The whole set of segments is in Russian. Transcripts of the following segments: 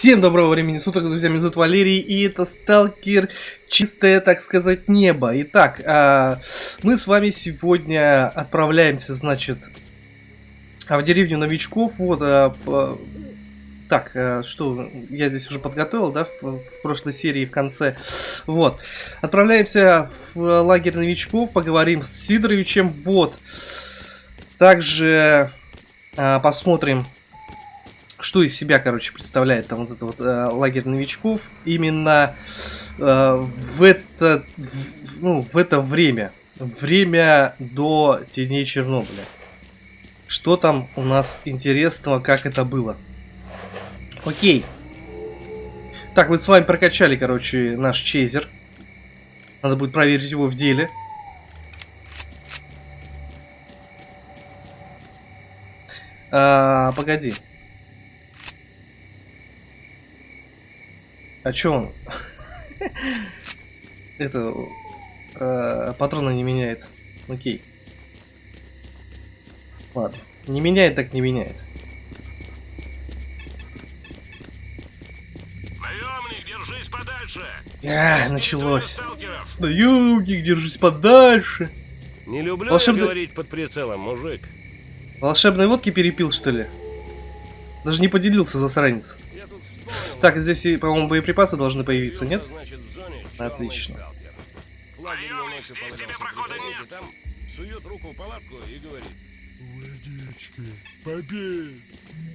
Всем доброго времени суток, друзья, меня зовут Валерий, и это Сталкер Чистое, так сказать, небо. Итак, а, мы с вами сегодня отправляемся, значит, в деревню новичков. Вот, а, так, а, что я здесь уже подготовил, да, в, в прошлой серии в конце. Вот, отправляемся в лагерь новичков, поговорим с Сидоровичем. Вот, также посмотрим что из себя, короче, представляет там вот этот вот э, лагерь новичков именно э, в это, ну, в это время, время до теней Чернобыля. Что там у нас интересного, как это было? Окей. Так, мы с вами прокачали, короче, наш чейзер. Надо будет проверить его в деле. А, погоди. А чё он? Это... Э, патроны не меняет. Окей. Ладно. Не меняет, так не меняет. Наемник, держись подальше! А, началось. Наемник, держись подальше. Не люблю Волшебный... говорить под прицелом, мужик. Волшебной водки перепил, что ли? Даже не поделился, засранец. Так, здесь, по-моему, боеприпасы должны появиться, нет? Отлично.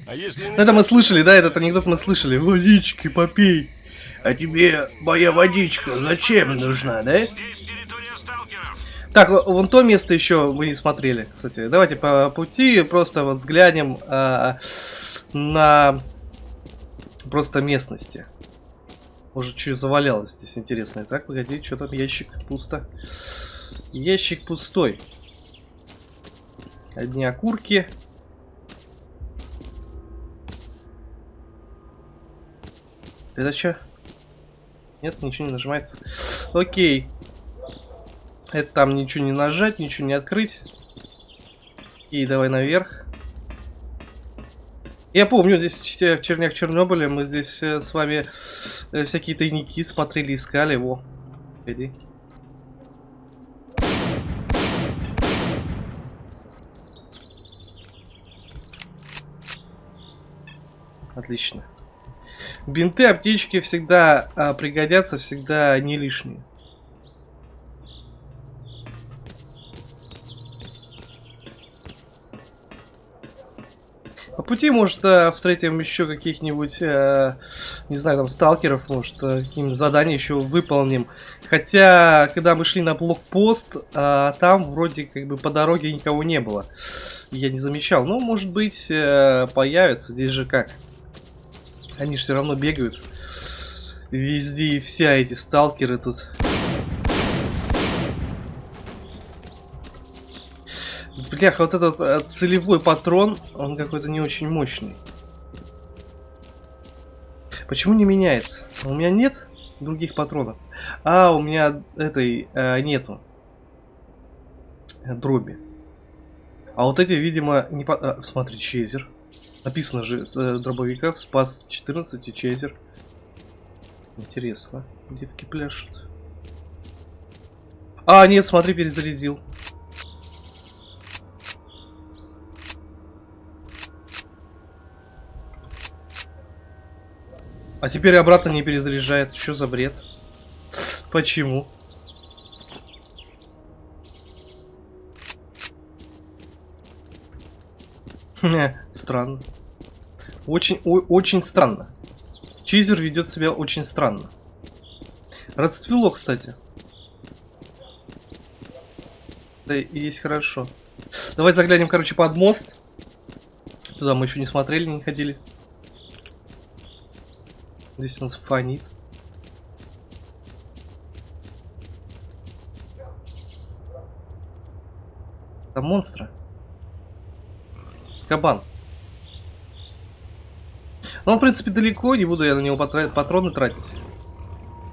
А если Это мы слышали, да, этот анекдот мы слышали. Водички попей. А тебе моя водичка зачем нужна, да? Так, вон то место еще мы не смотрели, кстати. Давайте по пути просто вот взглянем а, на просто местности. Может, что завалялось здесь интересное. Так, погоди, что там ящик пусто. Ящик пустой. Одни окурки. Это что? Нет, ничего не нажимается. Окей. Это там ничего не нажать, ничего не открыть. И давай наверх. Я помню, здесь в Чернях Чернобыля мы здесь э, с вами э, всякие тайники смотрели, искали. его. иди. Отлично. Бинты, аптечки всегда а, пригодятся, всегда не лишние. Пути, может, э, встретим еще каких-нибудь, э, не знаю, там, сталкеров, может, э, какие-нибудь задания еще выполним. Хотя, когда мы шли на блокпост, там вроде как бы по дороге никого не было. Я не замечал. Ну, может быть, появится. Здесь же как? Они же все равно бегают. Везде и вся эти сталкеры тут. Бляха, вот этот э, целевой патрон, он какой-то не очень мощный. Почему не меняется? У меня нет других патронов. А, у меня этой э, нету. Дроби. А вот эти, видимо, не по... А, смотри, чейзер. Написано же э, дробовиках спас 14 и чейзер. Интересно. Девки пляшут. А, нет, смотри, перезарядил. А теперь обратно не перезаряжает. Что за бред? Почему? странно. Очень, о, очень странно. Чизер ведет себя очень странно. Расцвело, кстати. Да и есть хорошо. Давайте заглянем, короче, под мост. Туда мы еще не смотрели, не ходили. Здесь у нас фонит. Там монстры. Кабан. Ну, он, в принципе, далеко, не буду я на него патроны тратить.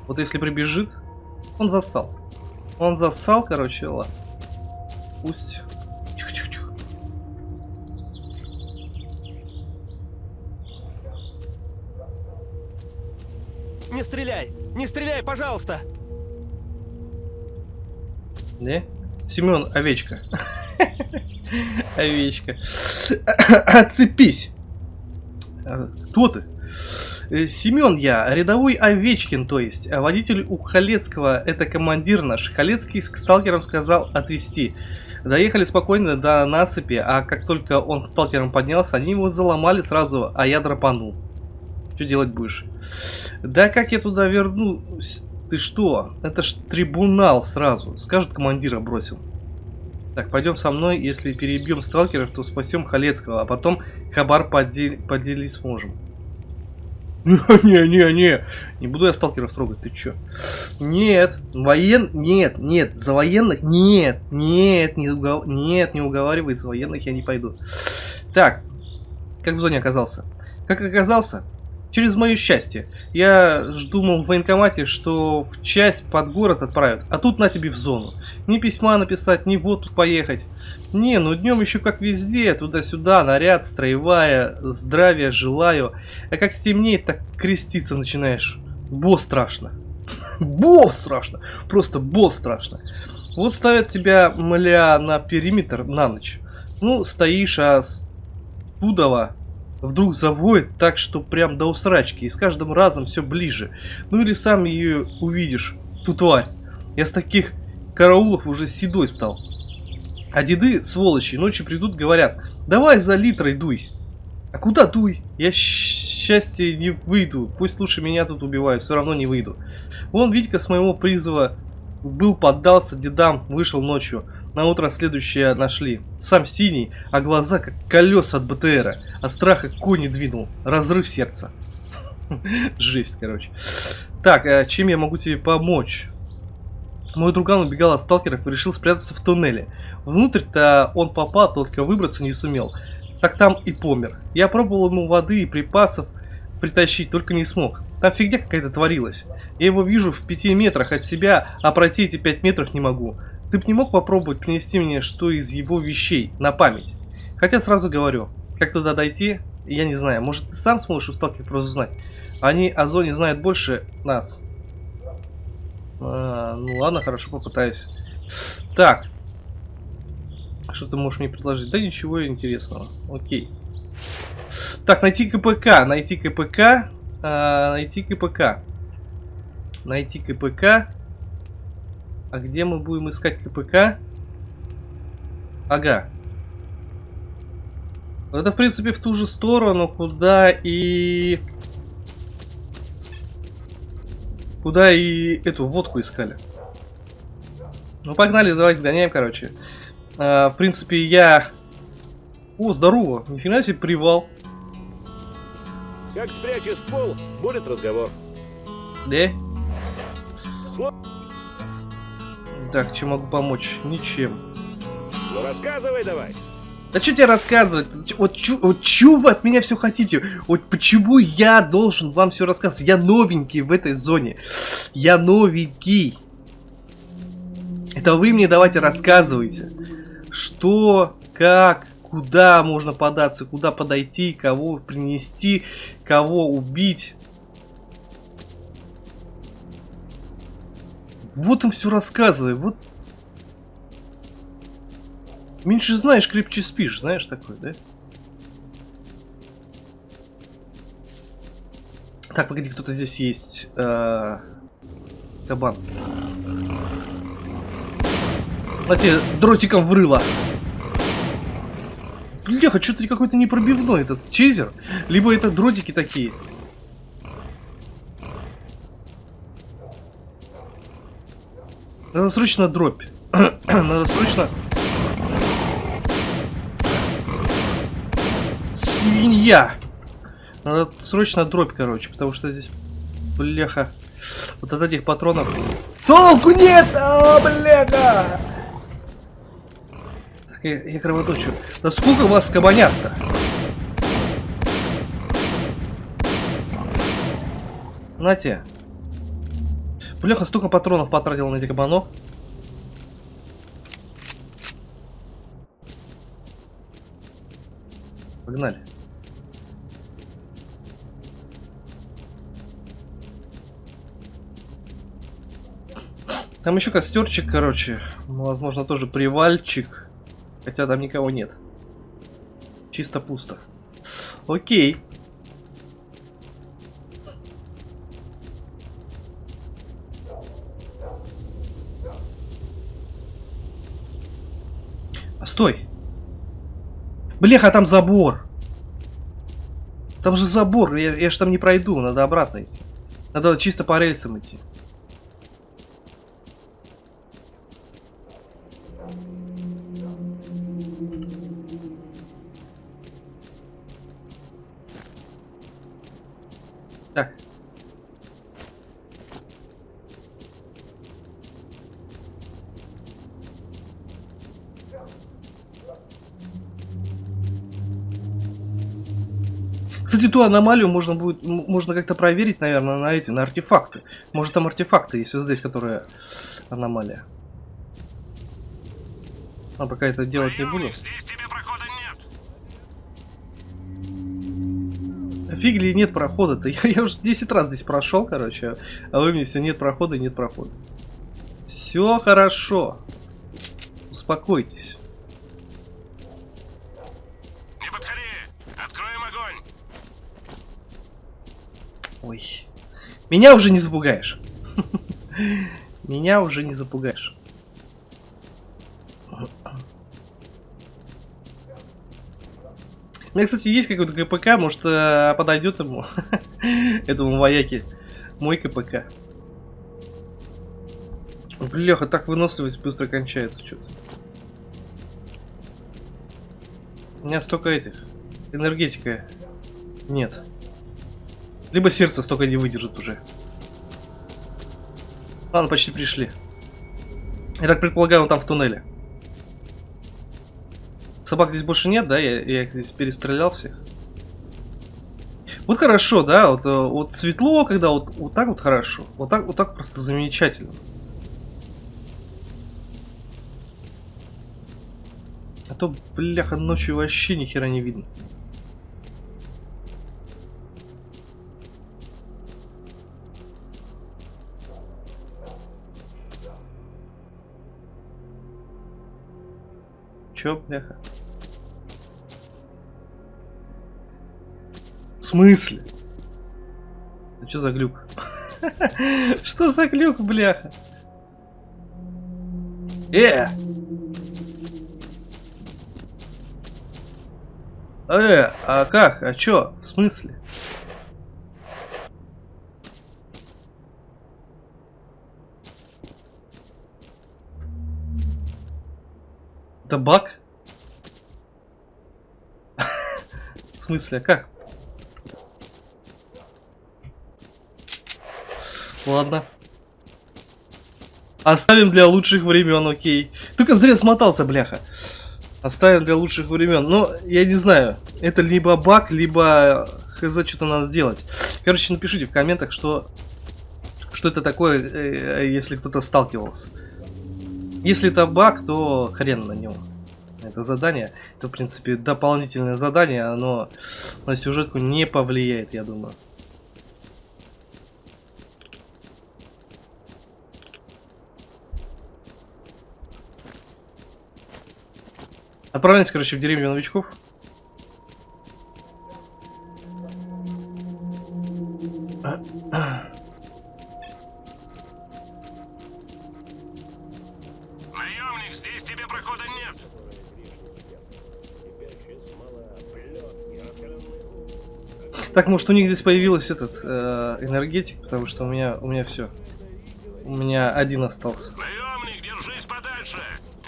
Вот если прибежит, он засал. Он засал, короче, ладно. Пусть. Не стреляй! Не стреляй, пожалуйста! Не? Семен, овечка. Овечка. Отцепись. Кто ты? Э, Семен я, рядовой Овечкин, то есть. А водитель у Халецкого, это командир наш. Халецкий к сталкерам сказал отвезти. Доехали спокойно до насыпи, а как только он к сталкерам поднялся, они его заломали сразу, а я драпанул. Что делать будешь? Да как я туда вернусь? Ты что? Это ж трибунал сразу. Скажут, командира бросил. Так, пойдем со мной. Если перебьем сталкеров, то спасем Халецкого, а потом хабар подел... поделить сможем. Не-не-не, не буду я сталкеров трогать, ты чё? Нет, воен... Нет, нет, за военных... Нет, нет, не, угов... нет, не уговаривает, за военных я не пойду. Так, как в зоне оказался? Как оказался? Через мое счастье. Я думал в военкомате, что в часть под город отправят, а тут на тебе в зону. Ни письма написать, ни в отпуск поехать. Не, ну днем еще как везде, туда-сюда, наряд, строевая, здравия желаю. А как стемнеет, так креститься начинаешь. Бо страшно. Бо страшно. Просто бо страшно. Вот ставят тебя, мля, на периметр на ночь. Ну, стоишь, а Тудова вдруг завоет так, что прям до усрачки, и с каждым разом все ближе. Ну или сам ее увидишь, ту тварь. Я с таких караулов уже седой стал. А деды, сволочи, ночью придут, говорят, давай за литрой дуй. А куда дуй? Я счастье не выйду. Пусть лучше меня тут убивают, все равно не выйду. Вон Витька с моего призыва был, поддался дедам, вышел ночью. На утро следующее нашли. Сам синий, а глаза как колеса от БТРа. От страха кони двинул. Разрыв сердца. Жесть, короче. Так, а чем я могу тебе помочь? Мой друган убегал от сталкеров и решил спрятаться в туннеле. Внутрь-то он попал, только выбраться не сумел. Так там и помер. Я пробовал ему воды и припасов притащить, только не смог. Там фигня какая-то творилась. Я его вижу в пяти метрах от себя, а пройти эти пять метров не могу. Ты бы не мог попробовать принести мне что из его вещей на память? Хотя сразу говорю, как туда дойти, я не знаю. Может ты сам сможешь у сталкеров разузнать? Они о зоне знают больше нас. А, ну ладно, хорошо, попытаюсь. Так. Что ты можешь мне предложить? Да ничего интересного. Окей. Так, найти КПК. Найти КПК. А, найти КПК. Найти КПК. А где мы будем искать КПК? Ага. Это, в принципе, в ту же сторону, куда и... Куда и эту водку искали. Ну, погнали, давайте сгоняем, короче. А, в принципе, я... О, здорово. Нифига себе привал. Как спрячешь пол, будет разговор. Да? Так, чем могу помочь? Ничем. Ну рассказывай давай. Да что тебе рассказывать? Вот, чё, вот чё вы от меня все хотите? Вот почему я должен вам все рассказывать? Я новенький в этой зоне. Я новенький. Это вы мне давайте рассказывайте. Что, как, куда можно податься, куда подойти, кого принести, кого убить. Вот им все рассказывай. Вот Меньше знаешь, крепче спишь, знаешь такое, да? Так, погоди, кто-то здесь есть. Э -э кабан. На тебе дротиком врыло. Бляха, что-то какой-то непробивной этот чейзер. Либо это дротики такие. Надо срочно дробь. Надо срочно свинья! Надо срочно дробь, короче, потому что здесь, бляха, вот от этих патронов... Толку нет! О, бляха! Так, я, я кровоточу. Да сколько вас кабанят-то? Нате. Бляха, столько патронов потратил на этих кабанов. Погнали. Там еще костерчик, короче. Ну, возможно, тоже привальчик. Хотя там никого нет. Чисто пусто. Окей. Стой. Бляха, там забор. Там же забор. Я, я ж там не пройду. Надо обратно идти. Надо чисто по рельсам идти. Так. Кстати, ту аномалию можно будет, можно как-то проверить, наверное, на эти, на артефакты. Может там артефакты есть вот здесь, которая аномалия. А пока это делать не буду. Нет. Фигли нет прохода-то. Я, я уже 10 раз здесь прошел, короче. А вы мне все нет прохода, нет прохода. Все хорошо. Успокойтесь. Не подходи. Откроем огонь. Ой. Меня уже не запугаешь. Меня уже не запугаешь. У меня, кстати, есть какой-то КПК, может, э, подойдет ему, этому вояке, мой КПК. Бляха, так выносливость быстро кончается что-то. У меня столько этих, энергетика нет. Либо сердце столько не выдержит уже. Ладно, почти пришли. Я так предполагаю, он там в туннеле. Собак здесь больше нет, да? Я, я их здесь перестрелял всех. Вот хорошо, да? Вот, э, вот светло, когда вот, вот так вот хорошо. Вот так, вот так просто замечательно. А то, бляха, ночью вообще ни хера не видно. Чё, бляха? В смысле? Это что за глюк? Что за глюк, бляха? Э! Э, а как? А чё? В смысле? Это баг? В смысле, как? Ладно. Оставим для лучших времен, окей. Только зря смотался, бляха. Оставим для лучших времен. Но я не знаю, это либо баг, либо хз что-то надо делать. Короче, напишите в комментах, что что это такое, э, если кто-то сталкивался. Если это баг, то хрен на него. Это задание, это в принципе дополнительное задание, оно на сюжетку не повлияет, я думаю. Отправляемся, короче, в деревню новичков. Так, может у них здесь появился этот э, энергетик, потому что у меня у меня все. У меня один остался. Наемник, держись подальше.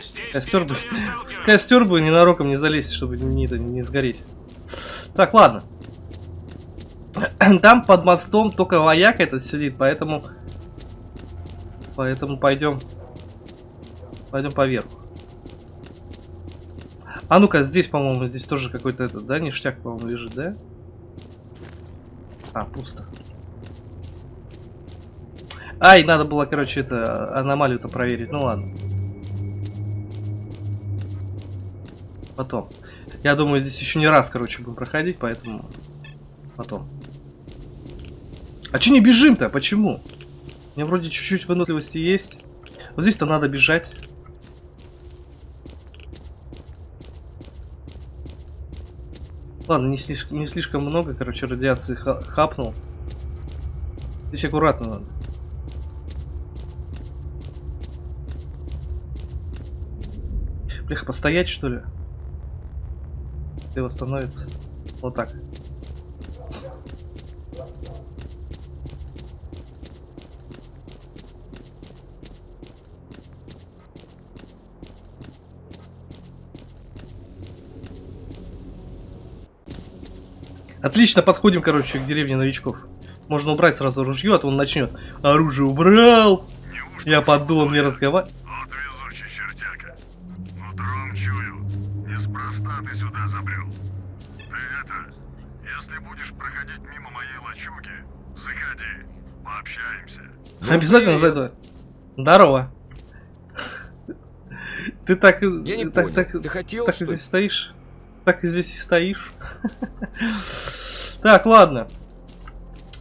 Здесь Костер бы, костер бы ненароком не залезть, чтобы не, это, не сгореть. Так, ладно. Там под мостом только вояк этот сидит, поэтому... Поэтому пойдем... Пойдем поверху. А ну-ка, здесь, по-моему, здесь тоже какой-то этот, да, ништяк, по-моему, лежит, да? А, пусто. Ай, надо было, короче, это, аномалию-то проверить. Ну ладно. Потом. Я думаю, здесь еще не раз, короче, будем проходить, поэтому... Потом. А че не бежим-то? Почему? У меня вроде чуть-чуть выносливости есть. Вот здесь-то надо бежать. Ладно, не слишком, не слишком много, короче, радиации ха- хапнул. Здесь аккуратно надо. Бляха, постоять что ли? Или восстановится? Вот так. Отлично, подходим, короче, к деревне новичков. Можно убрать сразу ружье, а то он начнет. Оружие убрал! Я подумал, мне разговаривать. Вот везучий чертяка. Утром чую. Неспроста ты сюда забрел. Ты это, если будешь проходить мимо моей лачуги, заходи, пообщаемся. Обязательно зайду. Здорово. Ты так, и- Я не так, понял. так, Ты хотел, так что здесь стоишь? Так и здесь и стоишь. Так, ладно.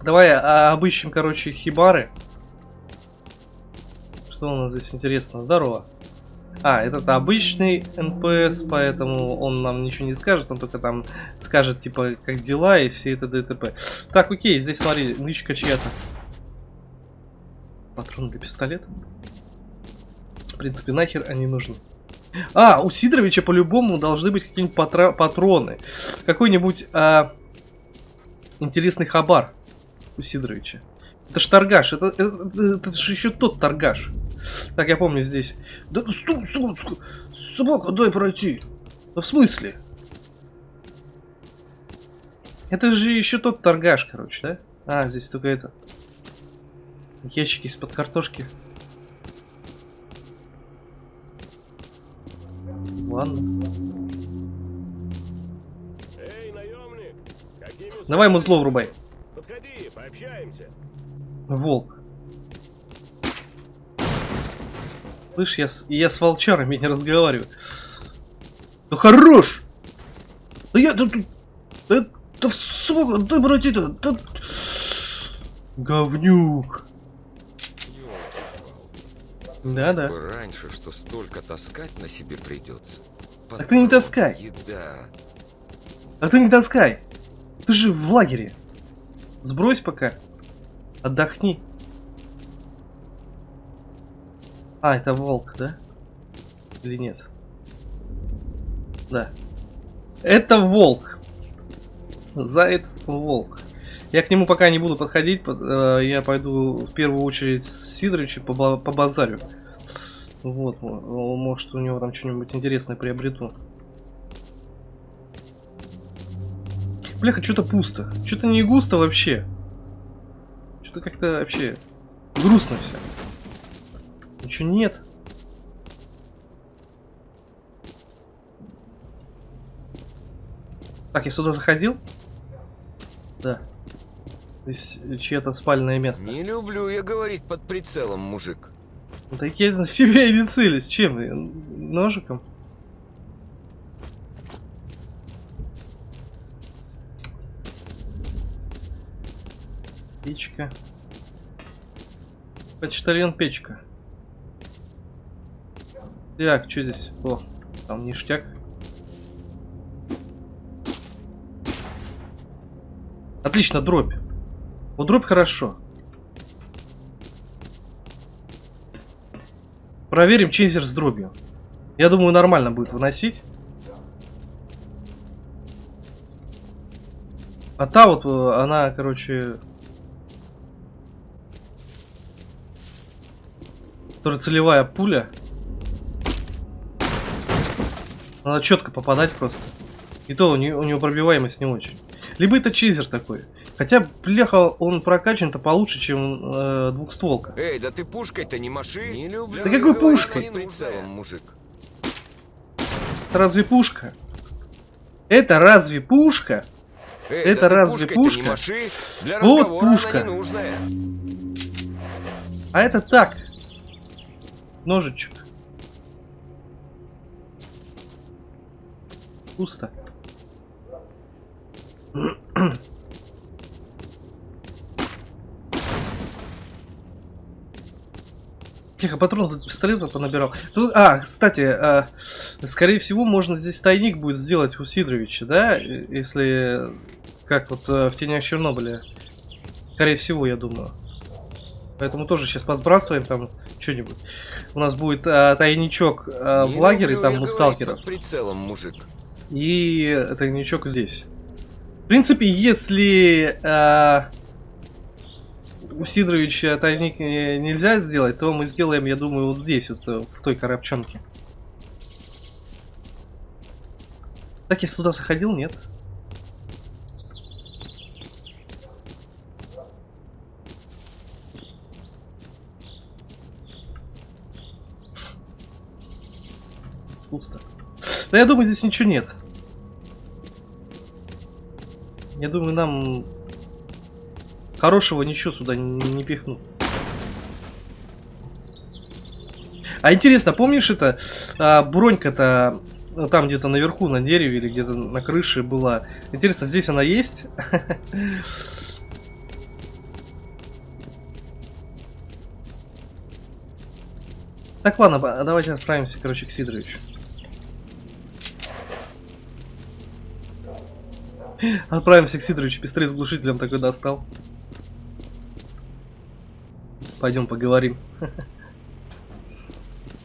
Давай а, обыщем, короче, хибары. Что у нас здесь интересно? Здорово. А, этот обычный НПС, поэтому он нам ничего не скажет, он только там скажет, типа, как дела и все это ДТП. Так, окей, здесь смотри, нычка чья-то. Патрон для пистолета. В принципе, нахер они нужны. А, у Сидоровича по-любому должны быть какие-нибудь патроны. Какой-нибудь а, интересный хабар у Сидоровича. Это ж торгаш, это, это, это- это же еще тот торгаш. Так, я помню здесь. Да стоп, стоп, стоп, собака, дай пройти. Да в смысле? Это же еще тот торгаш, короче, да? А, здесь только это. Ящики из-под картошки. Ладно. Эй, наемник! Какими Давай ему судьбами? зло врубай. Подходи, пообщаемся. Волк. Слышь, я с, я с волчарами не разговариваю. Да хорош! Да я... Да, да, да, да сука, да, братья, да... Говнюк. Да-да. Бы раньше, что столько таскать на себе придется. Так ты не таскай. Еда. А ты не таскай. Ты же в лагере. Сбрось пока. Отдохни. А, это волк, да? Или нет? Да. Это волк. Заяц волк. Я к нему пока не буду подходить, под- э, я пойду в первую очередь с Сидоровичем по, по базарю. Вот, может у него там что-нибудь интересное приобрету. Бляха, что-то пусто. Что-то не густо вообще. Что-то как-то вообще грустно все. Ничего нет. Так, я сюда заходил? Да. Здесь чье-то спальное место. Не люблю я говорить под прицелом, мужик. Так я в тебя и не целюсь. Чем? я? Ножиком? Печка. Почтальон печка. Так, что здесь? О, там ништяк. Отлично, дробь. Вот дробь хорошо. Проверим чейзер с дробью. Я думаю, нормально будет выносить. А та вот, э, она, короче... Которая целевая пуля. Надо четко попадать просто. И то у нее, у него пробиваемость не очень. Либо это чейзер такой. Хотя, бляха, он прокачан-то получше, чем э, двухстволка. Эй, да ты пушкой-то не маши. Не люблю Да какой пушкой? прицелом, мужик. Это разве пушка? Это разве пушка? Эй, Это да разве пушка? маши. Для Вот пушка. А это так. Ножичек. Пусто. Тихо, патрон тут пистолета понабирал. Тут- а, кстати, а, скорее всего, можно здесь тайник будет сделать у Сидоровича, да? Если как вот э, в тенях Чернобыля. Скорее всего, я думаю. Поэтому тоже сейчас посбрасываем там что-нибудь. У нас будет а, тайничок а, в лагере, там у сталкеров. прицелом, мужик. И тайничок здесь. В принципе, если а, у Сидоровича тайник не- нельзя сделать, то мы сделаем, я думаю, вот здесь, вот э, в той коробчонке. Так я сюда заходил, нет? Пусто. Да я думаю, здесь ничего нет. Я думаю, нам хорошего ничего сюда не, не пихнут. А интересно, помнишь это а, бронька-то ну, там где-то наверху на дереве или где-то на крыше была? Интересно, здесь она есть? Так, ладно, ба- давайте отправимся, короче, к Сидоровичу. Отправимся к Сидоровичу, пистолет с глушителем такой достал. Пойдем поговорим.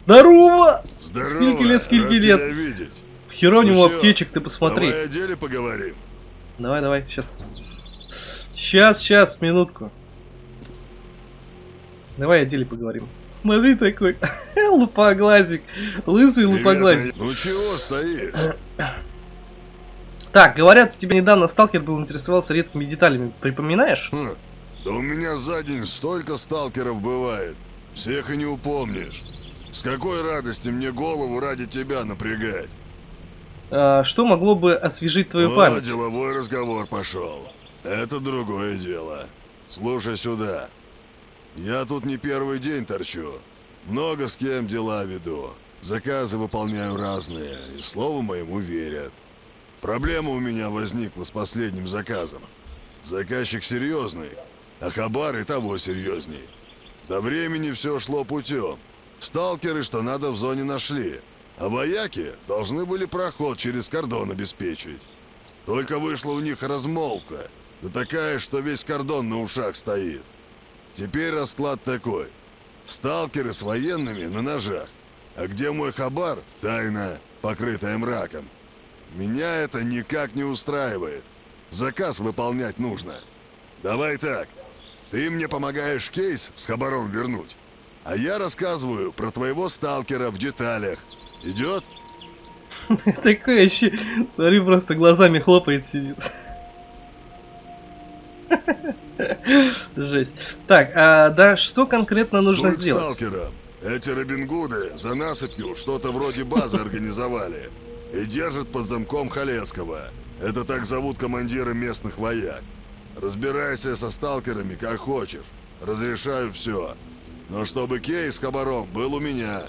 Здорово! Здорово, Сколько лет, сколько лет? видеть. Хера у Ну аптечек, ты посмотри. Давай о деле поговорим. Давай, давай, сейчас. Сейчас, сейчас, минутку. Давай о деле поговорим. Смотри такой, лупоглазик, лысый лупоглазик. Привет, Ну чего стоишь? Так, говорят, у тебя недавно сталкер был интересовался редкими деталями, припоминаешь? Хм, Да у меня за день столько сталкеров бывает. Всех и не упомнишь. С какой радости мне голову ради тебя напрягать? А, что могло бы освежить твою О, память? деловой разговор пошел. Это другое дело. Слушай сюда. Я тут не первый день торчу. Много с кем дела веду. Заказы выполняю разные, и слову моему верят. Проблема у меня возникла с последним заказом. Заказчик серьезный, а хабар и того серьезней. До времени все шло путем. Сталкеры, что надо, в зоне нашли. А вояки должны были проход через кордон обеспечить. Только вышла у них размолвка. Да такая, что весь кордон на ушах стоит. Теперь расклад такой. Сталкеры с военными на ножах. А где мой хабар? Тайна, покрытая мраком. Меня это никак не устраивает. Заказ выполнять нужно. Давай так. Ты мне помогаешь кейс с хабаром вернуть. А я рассказываю про твоего сталкера в деталях. Идет? Такой вообще, смотри, просто глазами хлопает сидит. Жесть. Так, а, да, что конкретно нужно к сделать? сталкерам. Эти Робин Гуды за насыпью что-то вроде базы организовали. И держат под замком Халецкого. Это так зовут командира местных вояк. Разбирайся со сталкерами как хочешь. Разрешаю все. Но чтобы кейс с хабаром был у меня.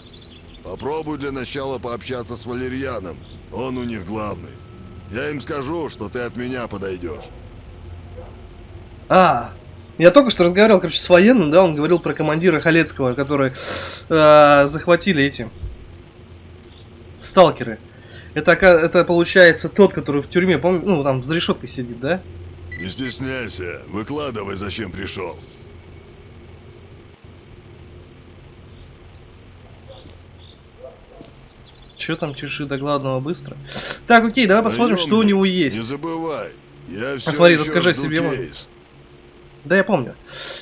Попробуй для начала пообщаться с Валерьяном. Он у них главный. Я им скажу, что ты от меня подойдешь. А, я только что разговаривал, короче, с военным, да, он говорил про командира Халецкого, который э, захватили эти сталкеры. Это, это получается тот, который в тюрьме, помню, ну, там за решеткой сидит, да? Не стесняйся. Выкладывай, зачем пришел. Че там чеши до главного быстро? Так, окей, давай посмотрим, что у него Не есть. забывай. Я все смотри, расскажи себе, кейс. Да, я помню.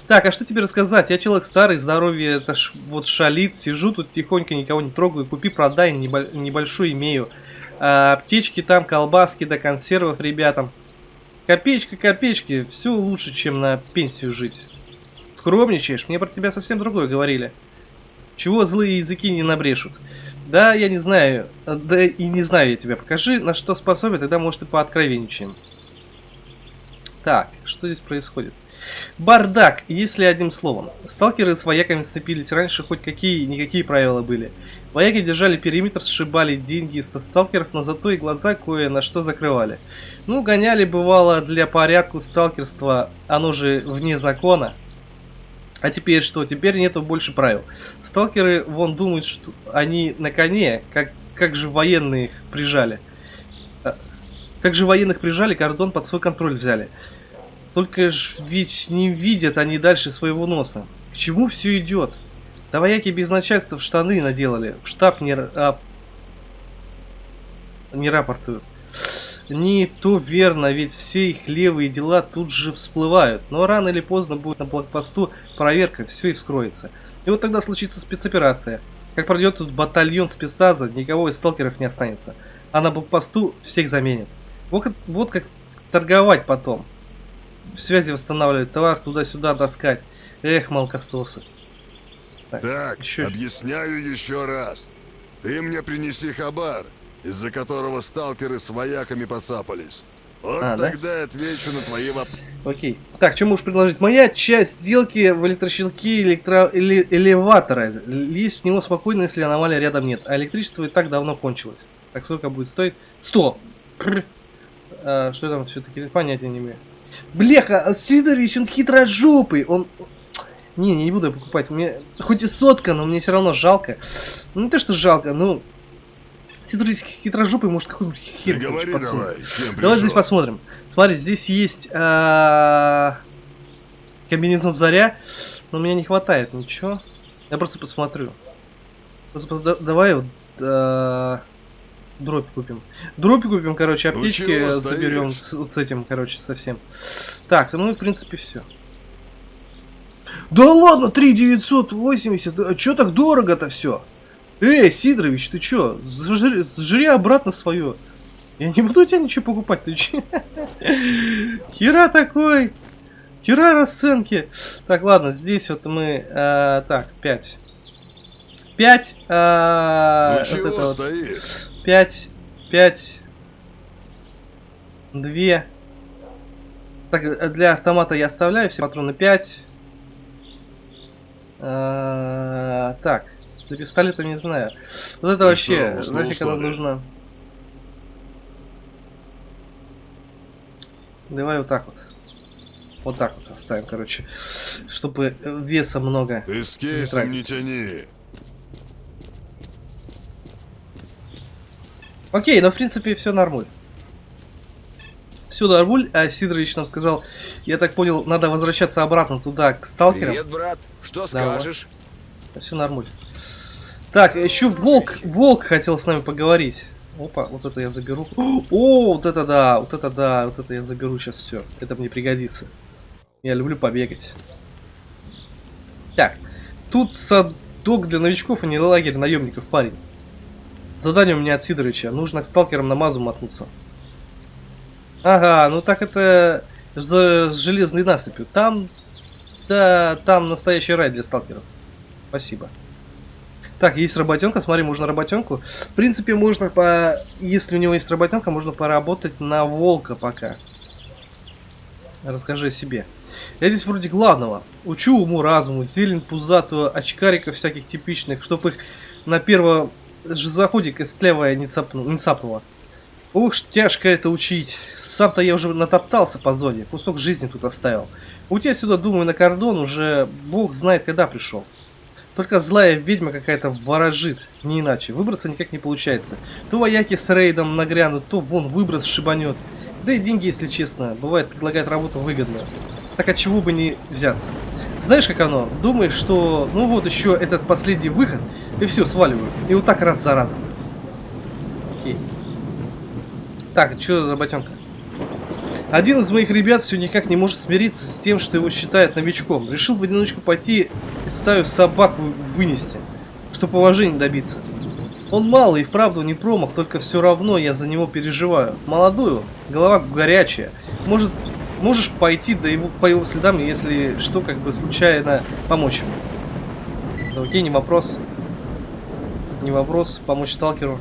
Так, а что тебе рассказать? Я человек старый, здоровье это ж, вот шалит, сижу тут тихонько, никого не трогаю, купи, продай, небо- небольшой имею. А, аптечки там, колбаски до консервов ребятам. Копеечка, копеечки, все лучше, чем на пенсию жить. Скромничаешь, мне про тебя совсем другое говорили. Чего злые языки не набрешут? Да, я не знаю, да и не знаю я тебя. Покажи, на что способен, тогда, может, и пооткровенничаем. Так, что здесь происходит? Бардак, если одним словом. Сталкеры с вояками сцепились раньше, хоть какие-никакие правила были. Вояки держали периметр, сшибали деньги со сталкеров, но зато и глаза кое на что закрывали. Ну, гоняли бывало для порядку сталкерства, оно же вне закона. А теперь что? Теперь нету больше правил. Сталкеры, вон, думают, что они на коне, как, как же военные прижали. А, Как же военных прижали, кордон под свой контроль взяли. Только ж ведь не видят они дальше своего носа. К чему все идет? Да вояки без начальства в штаны наделали, в штаб не, а, не рапортуют. Не то верно, ведь все их левые дела тут же всплывают. Но рано или поздно будет на блокпосту проверка, все и вскроется. И вот тогда случится спецоперация. Как пройдет тут батальон спецназа, никого из сталкеров не останется. А на блокпосту всех заменят. Вот, вот как торговать потом. Связи восстанавливать, товар туда-сюда таскать. Эх, молокососы. Так, Ещё- объясняю еще раз. Ты мне принеси хабар, из-за которого сталкеры с вояками посапались. Вот А, да? тогда отвечу на твои вопросы. Окей. Так, что можешь предложить? Моя часть сделки в электрощелке электро... эле- элеватора. Лезть в него спокойно, если аномалии рядом нет. А электричество и так давно кончилось. Так, сколько будет стоить? 100! Прр. А, что там все-таки? Понятия не имею. Бляха, Сидорович, он хитрожопый. Он... Не, не буду я покупать. Мне хоть и сотка, но мне все равно жалко. Ну, не то, что жалко, ну... Хитрожопый, может, какой-нибудь хер короче, говори давай, Давай здесь посмотрим. Смотри, здесь есть а, комбинезон заря, но мне не хватает ничего. Я просто посмотрю. Просто да- давай вот а, дробь купим. Дробь купим, короче, Ну аптечки чего заберем с, вот с этим, короче, совсем. Так, ну и в принципе все. Да ладно, 3980, а чё так дорого-то все? Эй, Сидорович, ты чё? Зажри, сжри обратно свое. Я не буду у тебя ничего покупать, ты че? Хера такой. Хера расценки. Так, ладно, здесь вот мы... э, так, 5. 5. Ну вот вот. стоишь? 5. 5. 2. Так, э, для автомата я оставляю все патроны 5. Так, для пистолета не знаю. Вот это Ну вообще, что, нафиг ли? нужно? Давай вот так вот. Вот так вот оставим, короче. Чтобы веса много. Ты с кейсом не тяни. Окей, но в принципе все нормуль. Все нормуль, а Сидорович нам сказал, я так понял, надо возвращаться обратно туда, к сталкерам. Привет, брат. Что Давай. скажешь? Все нормуль. Так, еще Волк, Волк хотел с нами поговорить. Опа, вот это я заберу. О, вот это да, вот это да, вот это я заберу сейчас все. Это мне пригодится. Я люблю побегать. Так, тут садок для новичков, а не лагерь наемников, парень. Задание у меня от Сидоровича. Нужно к сталкерам на мазу мотнуться. Ага, ну так это за железной насыпью. Там, да, там настоящий рай для сталкеров. Спасибо. Так, есть работенка, смотри, можно работенку. В принципе, можно по... Если у него есть работенка, можно поработать на волка пока. Расскажи о себе. Я здесь вроде главного. Учу уму разуму, зелень пузатую, очкариков всяких типичных, чтоб их на первом же заходе костлявая не, цапну- не цапнула. Ух, тяжко это учить. Сам-то я уже натоптался по зоне, кусок жизни тут оставил. Уйти отсюда, думаю, на кордон уже бог знает когда пришел. Только злая ведьма какая-то ворожит, не иначе. Выбраться никак не получается. То вояки с рейдом нагрянут, то вон выброс шибанет. Да и деньги, если честно, бывает предлагают работу выгодную. Так от чего бы не взяться? Знаешь, как оно? Думаешь, что ну вот еще этот последний выход, и все, сваливаю. И вот так раз за разом. Окей. Так, что за работенка? Один из моих ребят все никак не может смириться с тем, что его считают новичком. Решил в одиночку пойти и стаю собак вы- вынести, чтобы уважения добиться. Он малый и вправду не промах, только все равно я за него переживаю. Молодую, голова горячая. Может, можешь пойти до его, по его следам, если что, как бы случайно помочь ему. Да окей, не вопрос. Не вопрос, помочь сталкеру.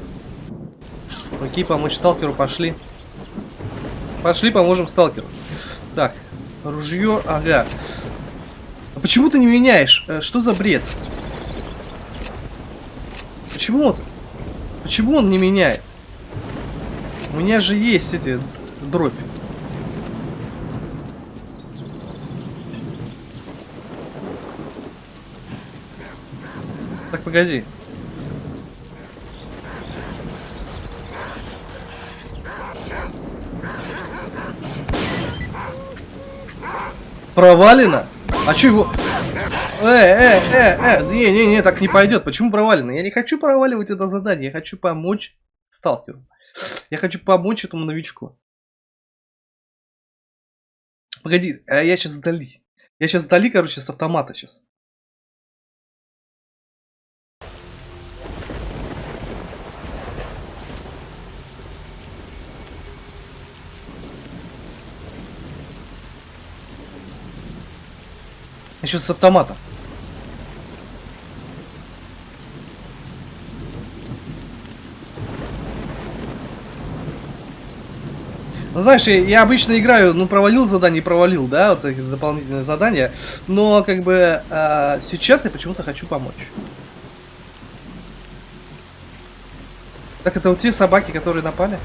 Окей, помочь сталкеру. Пошли, поможем сталкеру. Так, ружье, ага. А почему ты не меняешь? Э, Что за бред? Почему он? Почему он не меняет? У меня же есть эти дробь. Так, погоди. Провалено? А чё его... Э, э, э, э, не, не, не, так не пойдет. Почему провалено? Я не хочу проваливать это задание, я хочу помочь сталкеру. Я хочу помочь этому новичку. Погоди, а я сейчас сдали. Я сейчас сдали, короче, с автомата сейчас. Еще с автомата. Ну, знаешь, я, обычно играю, ну, провалил задание, провалил, да, вот эти дополнительные задания. Но, как бы, а, сейчас я почему-то хочу помочь. Так, это вот те собаки, которые напали?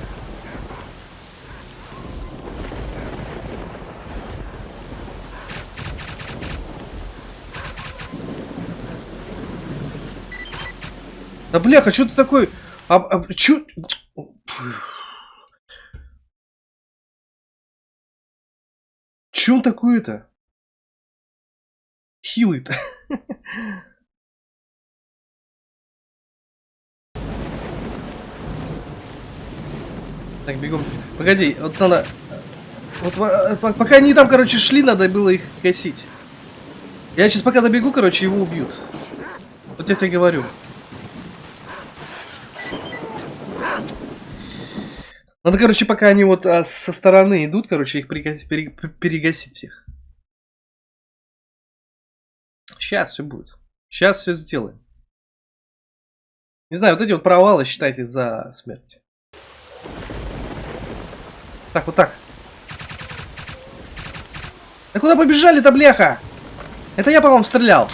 Да бляха, что ты такой... А, а, чё... Чё он такой-то? Хилый-то. Так, бегом. Погоди, вот надо... Вот э, пока они там, короче, шли, надо было их гасить. Я сейчас пока добегу, короче, его убьют. Вот я тебе говорю. Надо, короче, пока они вот а, со стороны идут, короче, их перегасить, перегасить всех. Сейчас все будет. Сейчас все сделаем. Не знаю, вот эти вот провалы считайте за смерть. Так, вот так. Да куда побежали-то, бляха? Это я, по-моему, стрелял.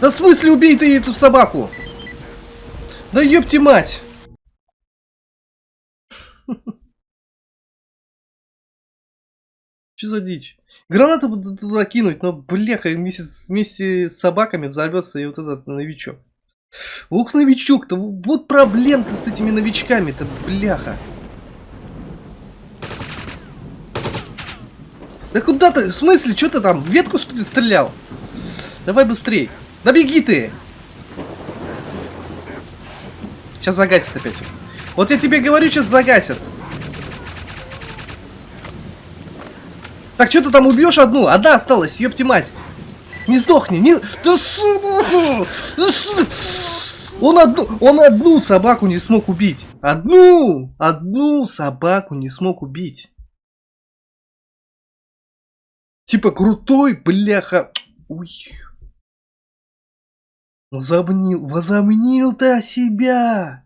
Да в смысле убей ты эту собаку? Да ёпти мать! Что за дичь? Гранату туда кинуть, но бляха, вместе, вместе с собаками взорвется и вот этот новичок. Ух, новичок-то, вот проблем-то с этими новичками-то, бляха. Да куда ты? В смысле? Что ты там? Ветку что ли стрелял? Давай быстрей. Да беги ты! Сейчас загасит опять. Вот я тебе говорю, сейчас загасят. Так, что ты там убьешь одну? Одна осталась, ёпти мать. Не сдохни, не... Он одну, он одну собаку не смог убить. Одну! Одну собаку не смог убить. Типа крутой, бляха. Ой. Возомнил, возомнил ты себя!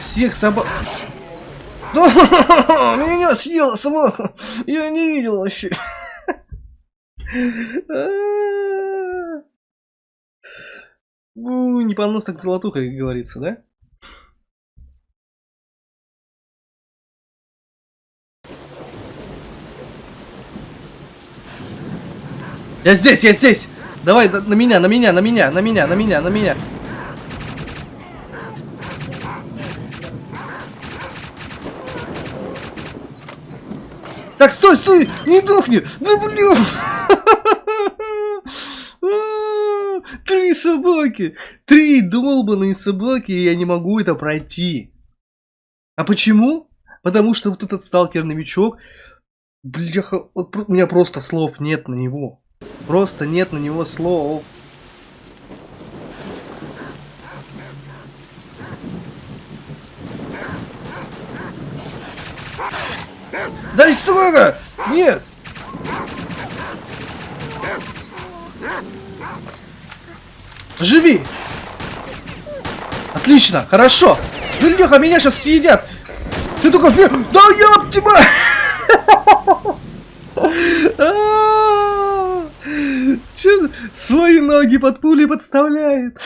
Всех собак... Меня съела собака! Я не видел вообще! Ну, не понос так золотуха, как говорится, да? Я здесь, я здесь! Давай, на меня, на меня, на меня, на меня, на меня, на меня. Так, стой, стой! Не дохни! Да блин! Три собаки! Три долбаные собаки, и я не могу это пройти. А почему? Потому что вот этот сталкер-новичок, бляха, у меня просто слов нет на него. Просто нет на него слов. Да и сука! Нет! Живи! Отлично, хорошо! Бляха, меня сейчас съедят! Ты только... Да ёптима! А! Свои ноги под пули подставляет?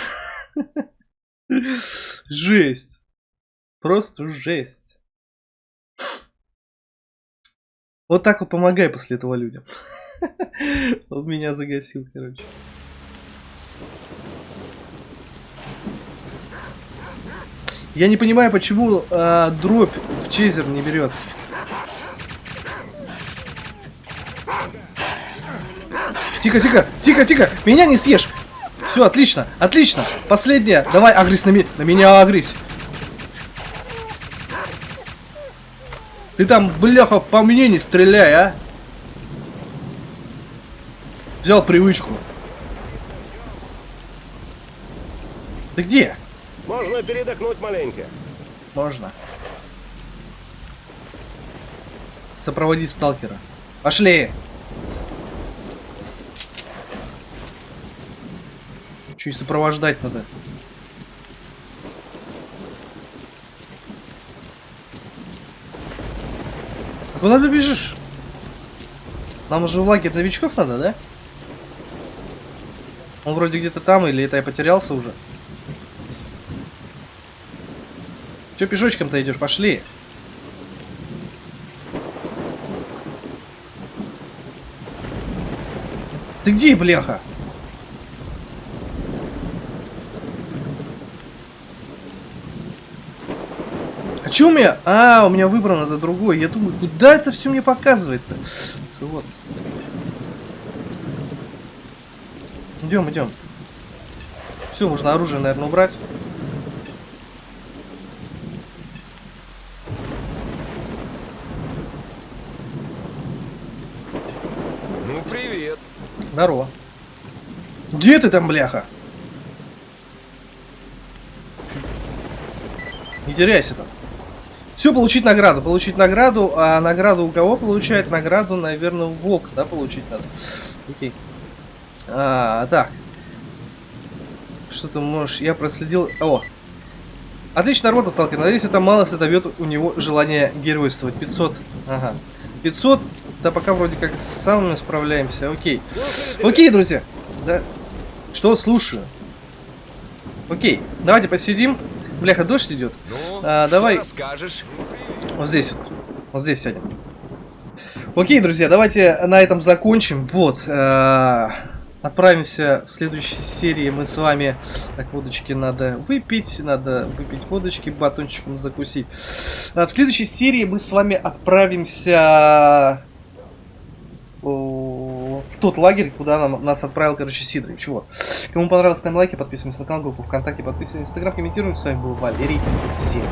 Жесть. Просто жесть. Вот так вот помогай после этого людям. Он меня загасил, короче. Я не понимаю, почему а, дробь в чейзер не берется. Тихо, тихо, тихо, тихо, меня не съешь. Все, отлично, отлично. Последняя. Давай, агрись на, ми на меня, агрись. Ты там, бляха, по мне не стреляй, а. Взял привычку. Ты где? Можно передохнуть маленько. Можно. Сопроводи сталкера. Пошли! Че и сопровождать надо? А Куда ты бежишь? Нам уже в лагерь новичков надо, да? Он вроде где-то там, или это я потерялся уже? Че пешочком-то идешь? Пошли. Ты где, бляха? Чё у меня? А, у меня выбран это другой. Я думаю, куда это все мне показывает-то? Вот. Идем, идем. Все, можно оружие, наверное, убрать. Ну, привет. Здорово. Где ты там, бляха? Не теряйся там. Все, получить награду. Получить награду. А награду у кого получает? Награду, наверное, волк, да, получить надо. Окей. А, так. Что ты можешь? Я проследил... О! Отличная работа, сталкер. Надеюсь, это мало сотовет у него желание геройствовать. 500. Ага. 500. Да пока вроде как с самыми справляемся. Окей. Окей, друзья. Да. Что, слушаю. Окей. Давайте посидим. Бляха, дождь идет. Ну, А, давай. расскажешь? Вот здесь вот. Вот здесь сядем. Окей, друзья, давайте на этом закончим. Вот. э, Отправимся в следующей серии. Мы с вами... Так, водочки надо выпить. Надо выпить водочки, батончиком закусить. А В следующей серии мы с вами отправимся о, в тот лагерь, куда нам, нас отправил, короче, Сидорович. Вот. Кому понравилось, ставим лайки, подписываемся на канал, группу ВКонтакте, подписываемся на Инстаграм, комментируем. С вами был Валерий. Всем.